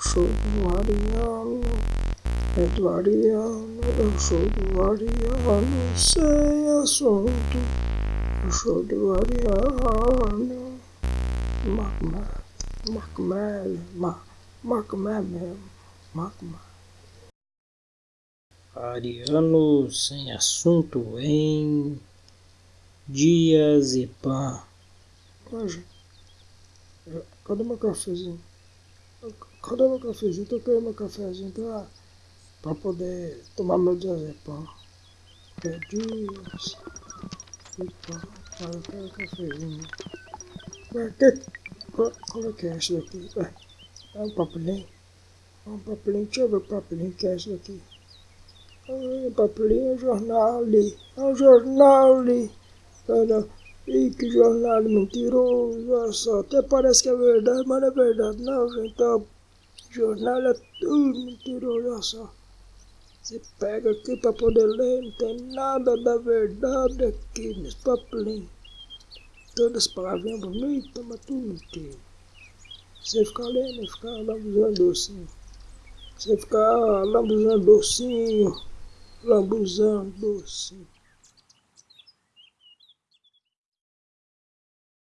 sou do Ariano, é do Ariano, eu sou do Ariano, sem assunto, eu sou do Ariano. Macmé, Macmé, Macmé mesmo, Macmé. Ariano sem assunto em Diazepam. Cadê meu cafezinho? Cadê meu cafezinho? Tô querendo meu cafezinho pra, pra poder tomar meu diazepam. É dias. Epa, cara, eu quero cafezinho. Mas que, qual, é que é esse daqui? É, é um papelinho? É um papelinho, deixa eu ver o papelinho que é esse daqui. Papelinho é um jornal ali. É um jornal ali. Cara, Ih, que jornal mentiroso, olha. Até parece que é verdade, mas não é verdade não, gente. Então, jornal é tudo mentiroso, olha só. Você pega aqui para poder ler, não tem nada da verdade aqui nesse papelinho. Todas as palavrinhas bonitas, mas tudo mentira. Você ficar lendo, ficar lambuzando docinho. Você ficar lambuzando docinho, lambuzando docinho.